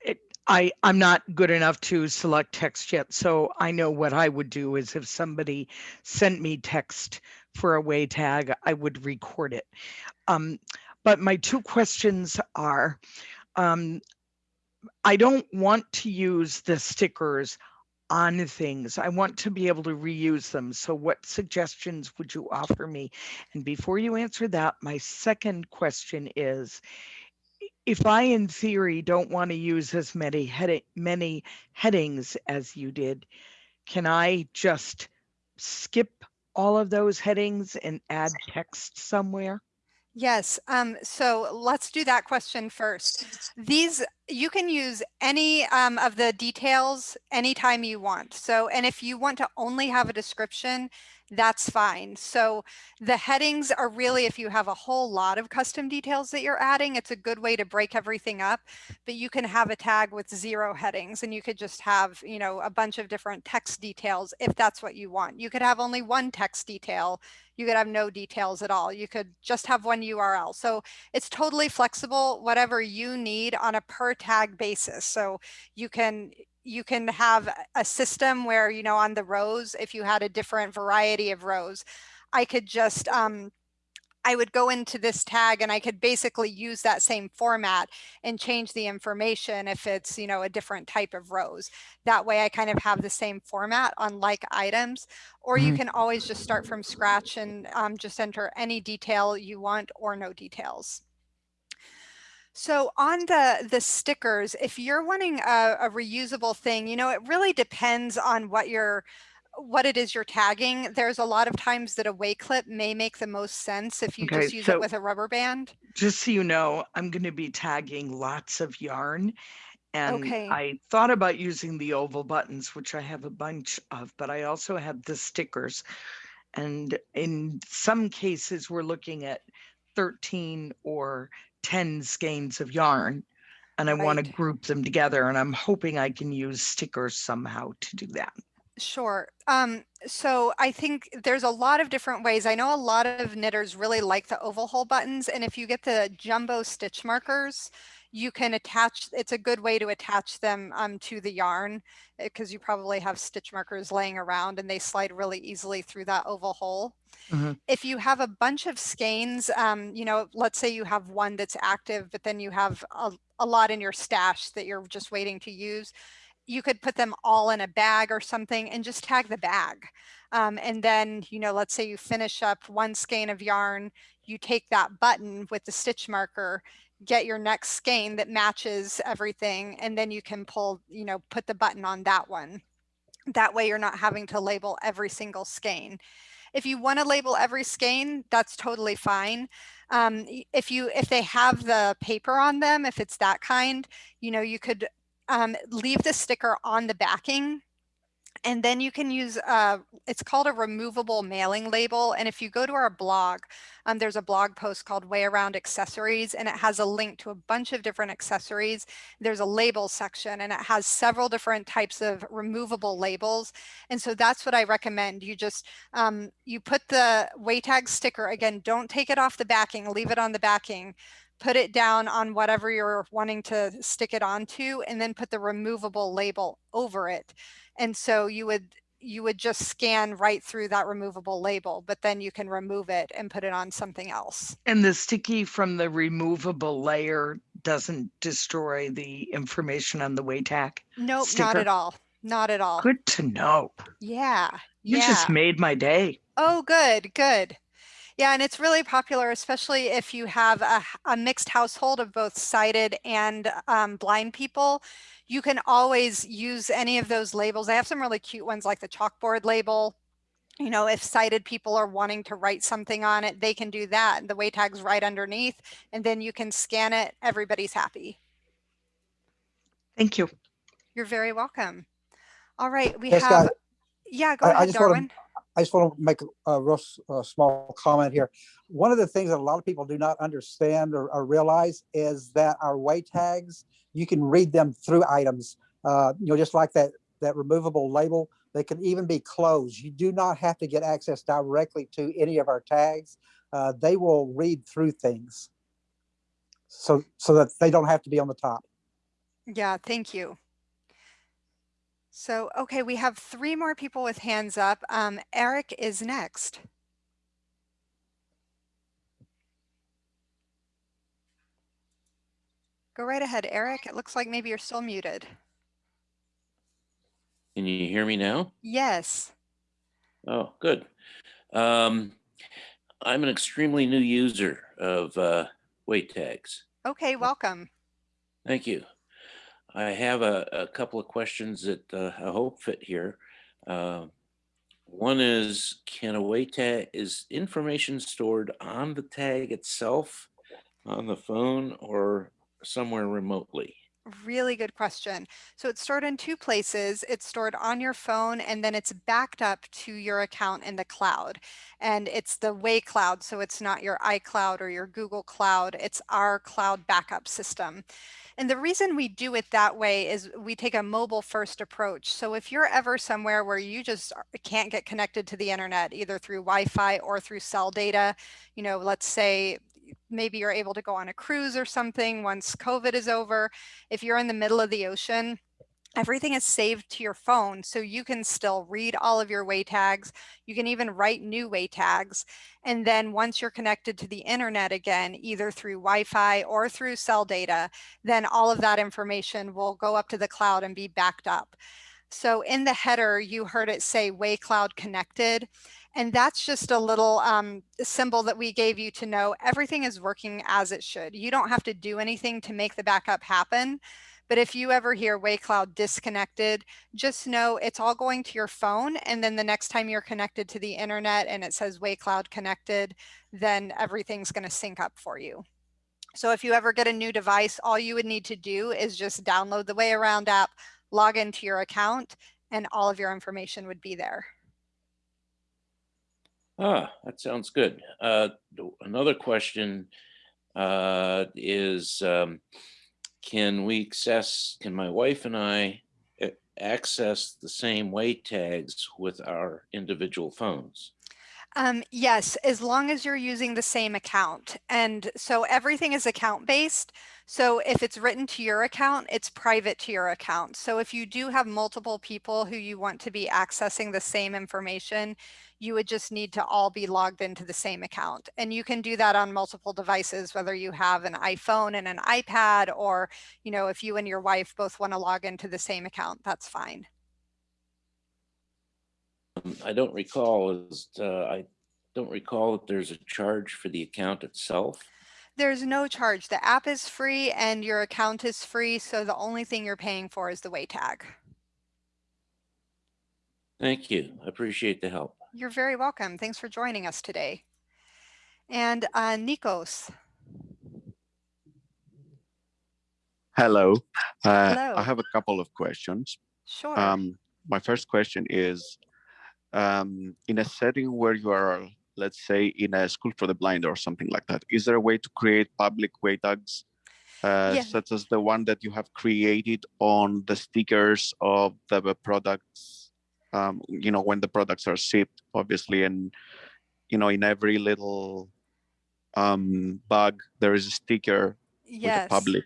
I: it, I, I'm not good enough to select text yet, so I know what I would do is if somebody sent me text for a way tag, I would record it. Um, but my two questions are, um, I don't want to use the stickers on things. I want to be able to reuse them. So what suggestions would you offer me? And before you answer that, my second question is, if I in theory don't want to use as many head many headings as you did, can I just skip all of those headings and add text somewhere?
A: Yes. Um, so let's do that question first. These, you can use any um, of the details anytime you want. So, and if you want to only have a description, that's fine. So the headings are really, if you have a whole lot of custom details that you're adding, it's a good way to break everything up, but you can have a tag with zero headings and you could just have, you know, a bunch of different text details if that's what you want. You could have only one text detail you could have no details at all. You could just have one URL. So it's totally flexible, whatever you need on a per tag basis. So you can you can have a system where, you know, on the rows, if you had a different variety of rows, I could just um, I would go into this tag and I could basically use that same format and change the information if it's, you know, a different type of rows. That way I kind of have the same format on like items, or you
B: Mhm.
A: can always just start from scratch and um, just enter any detail you want or no details. So on the the stickers, if you're wanting a, a reusable thing, you know, it really depends on what you're what it is you're tagging. There's a lot of times that a way clip may make the most sense if you
I: Okay,
A: just use
I: so-
A: it with a rubber band.
I: Just so you know, I'm going to be tagging lots of yarn. And
A: Okay.
I: I thought about using the oval buttons, which I have a bunch of, but I also have the stickers. And in some cases, we're looking at 13 or 10 skeins of yarn. And I want to group them together. And I'm hoping I can use stickers somehow to do that.
A: Sure. Um, so I think there's a lot of different ways. I know a lot of knitters really like the oval hole buttons, and if you get the jumbo stitch markers, you can attach, it's a good way to attach them um, to the yarn because you probably have stitch markers laying around and they slide really easily through that oval hole.
I: Mhm.
A: If you have a bunch of skeins, um, you know, let's say you have one that's active, but then you have a, a lot in your stash that you're just waiting to use, you could put them all in a bag or something and just tag the bag. Um, and then, you know, let's say you finish up one skein of yarn, you take that button with the stitch marker, get your next skein that matches everything, and then you can pull, you know, put the button on that one. That way you're not having to label every single skein. If you want to label every skein, that's totally fine. Um, if you if they have the paper on them, if it's that kind, you know, you could um, leave the sticker on the backing and then you can use, uh, it's called a removable mailing label. And if you go to our blog, um, there's a blog post called Way Around Accessories, and it has a link to a bunch of different accessories. There's a label section, and it has several different types of removable labels. And so that's what I recommend. You just, um, you put the WayTag sticker, again, don't take it off the backing, leave it on the backing put it down on whatever you're wanting to stick it onto and then put the removable label over it. And so you would you would just scan right through that removable label, but then you can remove it and put it on something else.
I: And the sticky from the removable layer doesn't destroy the information on the way tag.
A: Nope, not at all. Not at all.
I: Good to know.
A: Yeah.
I: You
A: yeah.
I: just made my day.
A: Oh, good, good. Yeah, and it's really popular, especially if you have a mixed household of both sighted and um, blind people. You can always use any of those labels. I have some really cute ones like the chalkboard label. You know, if sighted people are wanting to write something on it, they can do that. The way tag's right underneath, and then you can scan it. Everybody's happy.
I: Thank you.
A: You're very welcome. All right, we
G: Yes,
A: have,
G: guys.
A: yeah, go
G: I- I
A: ahead,
G: just wanna-
A: Darwin.
G: I just want to make a- real small comment here. One of the things that a lot of people do not understand or, or realize is that our way tags, you can read them through items. Uh, you know, just like that that removable label, they can even be closed. You do not have to get access directly to any of our tags. Uh, they will read through things, so so that they don't have to be on the top.
A: Yeah, thank you. So, okay, we have three more people with hands up. Um, Eric is next. Go right ahead, Eric. It looks like maybe you're still muted.
J: Can you hear me now?
A: Yes.
J: Oh, good. Um, I'm an extremely new user of uh, way tags.
A: Okay, welcome.
J: Thank you. I have a, a couple of questions that uh, I hope fit here. Uh, one is, can a way tag, is information stored on the tag itself, on the phone, or somewhere remotely?
A: Really good question. So it's stored in two places. It's stored on your phone and then it's backed up to your account in the cloud. And it's the Way Cloud, so it's not your iCloud or your Google Cloud. It's our cloud backup system. And the reason we do it that way is we take a mobile first approach. So if you're ever somewhere where you just can't get connected to the internet, either through Wi-Fi or through cell data, you know, let's say maybe you're able to go on a cruise or something once COVID is over. If you're in the middle of the ocean, everything is saved to your phone so you can still read all of your way tags. You can even write new way tags. And then once you're connected to the internet again either through wi-fi or through cell data then all of that information will go up to the cloud and be backed up. So in the header you heard it say way cloud connected and that's just a little um, symbol that we gave you to know everything is working as it should you don't have to do anything to make the backup happen but if you ever hear WayCloud disconnected, just know it's all going to your phone. And then the next time you're connected to the internet and it says WayCloud connected, then everything's going to sync up for you. So if you ever get a new device, all you would need to do is just download the Way Around app, log into your account, and all of your information would be there.
J: Ah, that sounds good. Uh, another question uh, is, um, can we access, can my wife and I access the same way tags with our individual phones?
A: Um, yes, as long as you're using the same account. And so everything is account based. So if it's written to your account, it's private to your account. So if you do have multiple people who you want to be accessing the same information, you would just need to all be logged into the same account. And you can do that on multiple devices, whether you have an iPhone and an iPad, or, you know, if you and your wife both want to log into the same account, that's fine.
J: Um, I don't recall, uh, I don't recall that there's a charge for the account itself.
A: There's no charge. The app is free and your account is free. So the only thing you're paying for is the way tag.
J: Thank you. I appreciate the help.
A: You're very welcome. Thanks for joining us today. And uh, Nikos.
K: Hello. Uh,
A: Hello.
K: I have a couple of questions.
A: Sure.
K: Um, my first question is, um, in a setting where you are, let's say, in a school for the blind or something like that, is there a way to create public way tags, uh,
A: Yeah.
K: such as the one that you have created on the stickers of the products? Um, you know, when the products are shipped, obviously, and you know, in every little um, bag there is a sticker with the
A: yes.
K: public.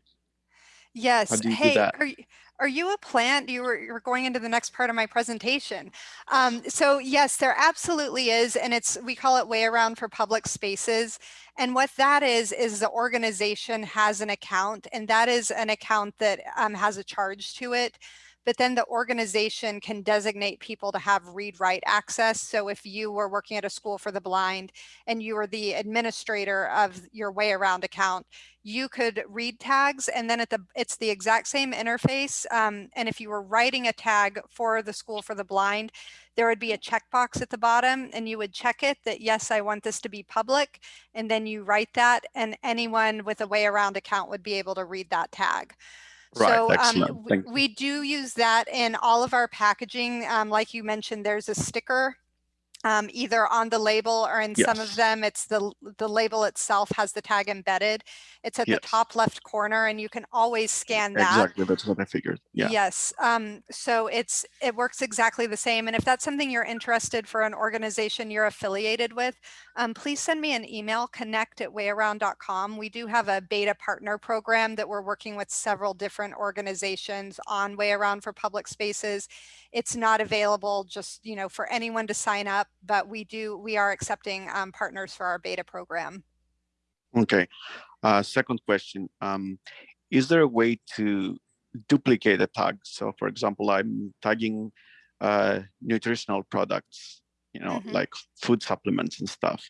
A: Yes.
K: How do you do that?
A: are you, are you a plant? You were, you going into the next part of my presentation. Um, so yes, there absolutely is. And it's, we call it way around for public spaces. And what that is, is the organization has an account and that is an account that um, has a charge to it. But then the organization can designate people to have read write access. So if you were working at a school for the blind and you were the administrator of your way around account, you could read tags and then at the it's the exact same interface um, and if you were writing a tag for the school for the blind there would be a checkbox at the bottom and you would check it that yes i want this to be public and then you write that and anyone with a way around account would be able to read that tag
K: Right,
A: so um, we, we do use that in all of our packaging um, like you mentioned there's a sticker um, either on the label or in some of them, it's the, the label itself has the tag embedded. It's at
K: Yes.
A: the top left corner and you can always scan that.
K: Exactly, that's what I figured. Yeah.
A: Yes. Um, so it's it works exactly the same. And if that's something you're interested for an organization you're affiliated with, um, please send me an email, connect at wayaround.com. We do have a beta partner program that we're working with several different organizations on Way Around for public spaces. It's not available just, you know, for anyone to sign up, but we do, we are accepting um, partners for our beta program.
K: Okay. Uh, second question. Um, is there a way to duplicate a tag? So for example, I'm tagging uh, nutritional products, you know,
A: Mhm.
K: like food supplements and stuff.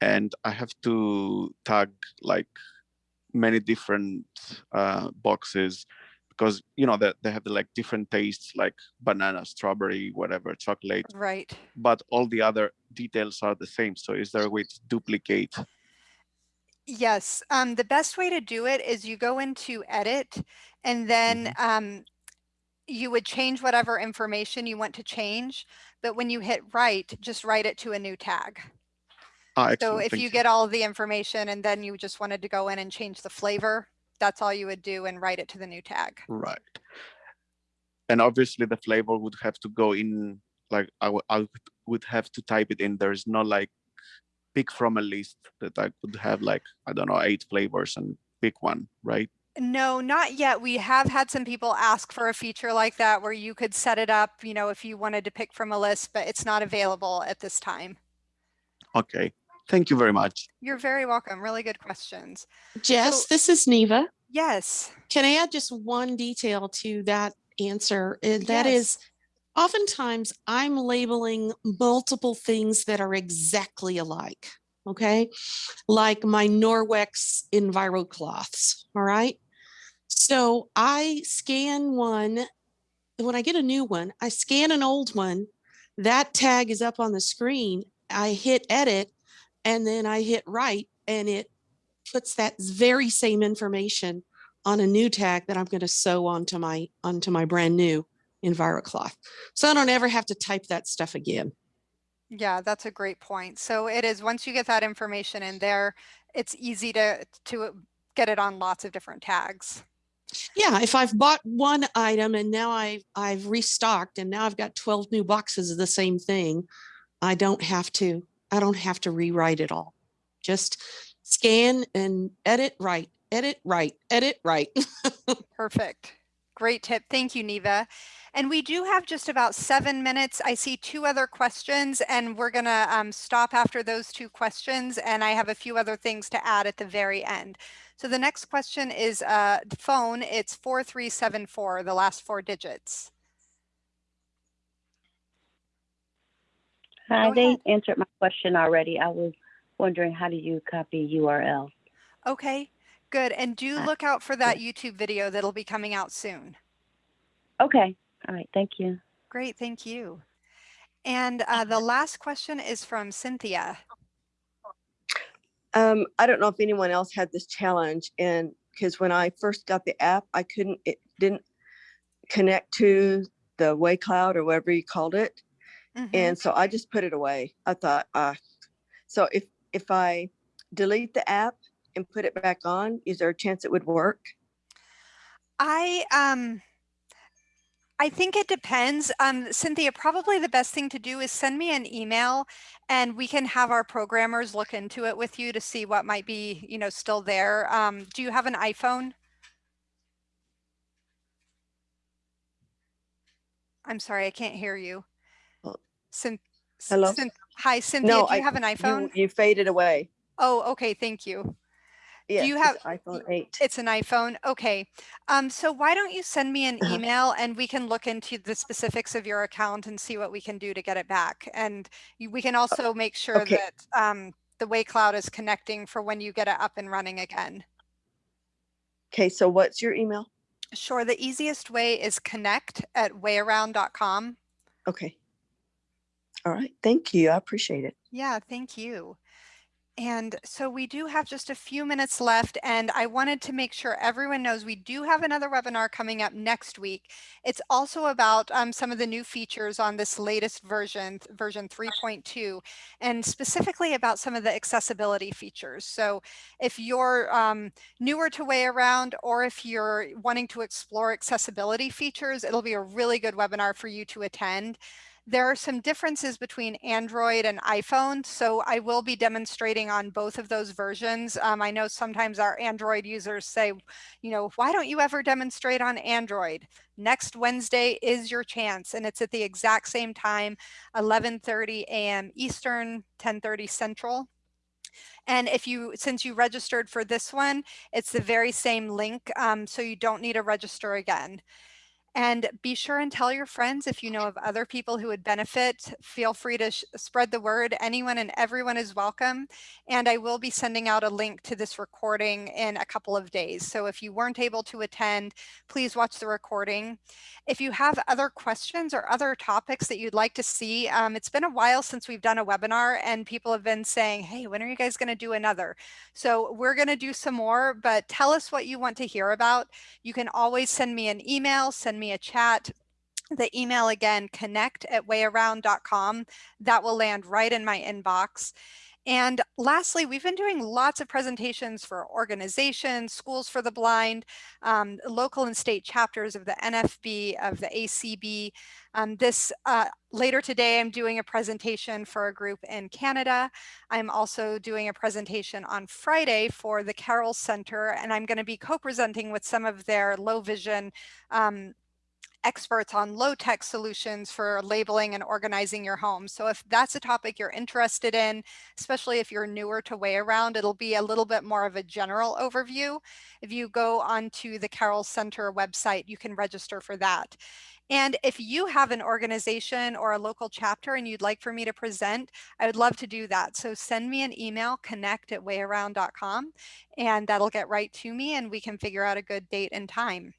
K: And I have to tag like many different uh, boxes because, you know, that they have the, like different tastes like banana, strawberry, whatever, chocolate,
A: Right.
K: but all the other details are the same. So is there a way to duplicate?
A: Yes, um, the best way to do it is you go into edit and then um, you would change whatever information you want to change. But when you hit write, just write it to a new tag.
K: Ah,
A: So if
K: thank
A: you get all the information and then you just wanted to go in and change the flavor, that's all you would do and write it to the new tag.
K: Right. And obviously the flavor would have to go in, like I would I would- would have to type it in. There's no like pick from a list that I could have like, I don't know, eight flavors and pick one, right?
A: No, not yet. We have had some people ask for a feature like that where you could set it up, you know, if you wanted to pick from a list, but it's not available at this time.
K: Okay, thank you very much.
A: You're very welcome. Really good questions.
E: Jess,
A: So-
E: this is Neva.
A: Yes.
E: Can I add just one detail to that answer? And that
A: Yes.
E: is oftentimes I'm labeling multiple things that are exactly alike. Okay. Like my Norwex Enviro cloths. All right. So I scan one. When I get a new one, I scan an old one. That tag is up on the screen. I hit edit and then I hit write and it puts that very same information on a new tag that I'm going to sew onto my onto my brand new EnviroCloth. So I don't ever have to type that stuff again.
A: Yeah, that's a great point. So it is, once you get that information in there, it's easy to, to get it on lots of different tags.
E: Yeah, if I've bought one item and now I've, I've restocked and now I've got 12 new boxes of the same thing, I don't have to I don't have to rewrite it all. Just scan and edit write, edit write, edit write. *laughs*
A: Perfect. Great tip. Thank you, Neva. And we do have just about seven minutes. I see two other questions and we're going to um, stop after those two questions. And I have a few other things to add at the very end. So the next question is uh, phone. It's 4374, the last four digits.
L: Hi,
A: Go
L: they
A: ahead.
L: answered my question already. I was wondering how do you copy URL?
A: Okay, good. And do
L: Uh,
A: look out for that YouTube video that'll be coming out soon.
L: Okay, all right, thank you.
A: Great, thank you. And uh, the last question is from Cynthia.
M: Um, I don't know if anyone else had this challenge and because when I first got the app, I couldn't, it didn't connect to the Way Cloud or whatever you called it.
A: Mhm.
M: And so I just put it away. I thought, uh, so if, if I delete the app and put it back on, is there a chance it would work?
A: I um I think it depends. Um, Cynthia, probably the best thing to do is send me an email and we can have our programmers look into it with you to see what might be, you know, still there. Um, do you have an iPhone? I'm sorry, I can't hear you.
M: Hello?
A: Hi, Cynthia,
M: No,
A: do you
M: I-
A: have an iPhone?
M: you faded away.
A: Oh, okay, thank you.
M: Yes,
A: you have-
M: iPhone eight.
A: It's an iPhone. Okay. Um, so why don't you send me an
M: Uh-huh.
A: email and we can look into the specifics of your account and see what we can do to get it back. And we can also make sure
M: okay.
A: that um, the Way Cloud is connecting for when you get it up and running again.
M: Okay, so what's your email?
A: Sure. The easiest way is connect at wayaround.com.
M: Okay. All right, thank you. I appreciate it.
A: Yeah, thank you. And so we do have just a few minutes left and I wanted to make sure everyone knows we do have another webinar coming up next week. It's also about um, some of the new features on this latest version, version 3.2, and specifically about some of the accessibility features. So if you're um, newer to Way Around or if you're wanting to explore accessibility features, it'll be a really good webinar for you to attend. There are some differences between Android and iPhone, so I will be demonstrating on both of those versions. Um, I know sometimes our Android users say, you know, why don't you ever demonstrate on Android? Next Wednesday is your chance, and it's at the exact same time, 11:30 a.m. Eastern, 10:30 Central. And if you, since you registered for this one, it's the very same link, um, so you don't need to register again. And be sure and tell your friends if you know of other people who would benefit. Feel free to spread the word. Anyone and everyone is welcome. And I will be sending out a link to this recording in a couple of days. So if you weren't able to attend, please watch the recording. If you have other questions or other topics that you'd like to see, um, it's been a while since we've done a webinar and people have been saying, hey, when are you guys going to do another? So we're going to do some more, but tell us what you want to hear about. You can always send me an email, send me a chat. The email again, connect at wayaround.com. That will land right in my inbox. And lastly, we've been doing lots of presentations for organizations, schools for the blind, um, local and state chapters of the NFB, of the ACB. Um, this uh, later today, I'm doing a presentation for a group in Canada. I'm also doing a presentation on Friday for the Carroll Center, and I'm going to be co-presenting with some of their low vision um, experts on low tech solutions for labeling and organizing your home. So if that's a topic you're interested in, especially if you're newer to Way Around, it'll be a little bit more of a general overview. If you go onto the Carroll Center website, you can register for that. And if you have an organization or a local chapter and you'd like for me to present, I would love to do that. So send me an email, connect at wayaround.com, and that'll get right to me and we can figure out a good date and time.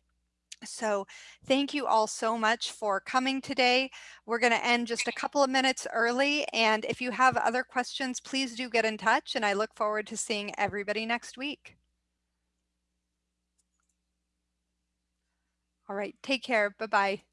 A: So thank you all so much for coming today. We're going to end just a couple of minutes early. And if you have other questions, please do get in touch. And I look forward to seeing everybody next week. All right, take care. Bye-bye.